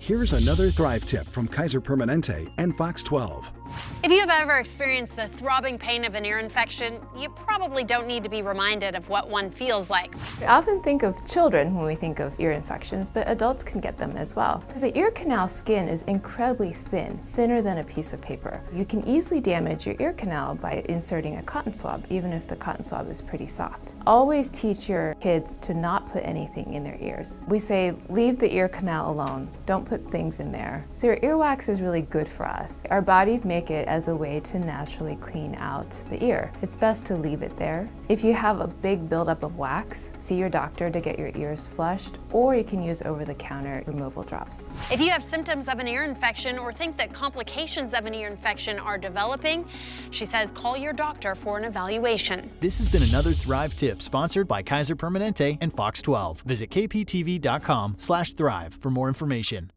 Here's another Thrive tip from Kaiser Permanente and Fox 12. If you have ever experienced the throbbing pain of an ear infection, you probably don't need to be reminded of what one feels like. We often think of children when we think of ear infections, but adults can get them as well. The ear canal skin is incredibly thin, thinner than a piece of paper. You can easily damage your ear canal by inserting a cotton swab, even if the cotton swab is pretty soft. Always teach your kids to not put anything in their ears. We say, leave the ear canal alone. Don't put things in there. So your earwax is really good for us. Our bodies make it as a way to naturally clean out the ear. It's best to leave it there. If you have a big buildup of wax, see your doctor to get your ears flushed, or you can use over-the-counter removal drops. If you have symptoms of an ear infection or think that complications of an ear infection are developing, she says call your doctor for an evaluation. This has been another Thrive tip sponsored by Kaiser Permanente and Fox 12. Visit kptv.com/thrive for more information.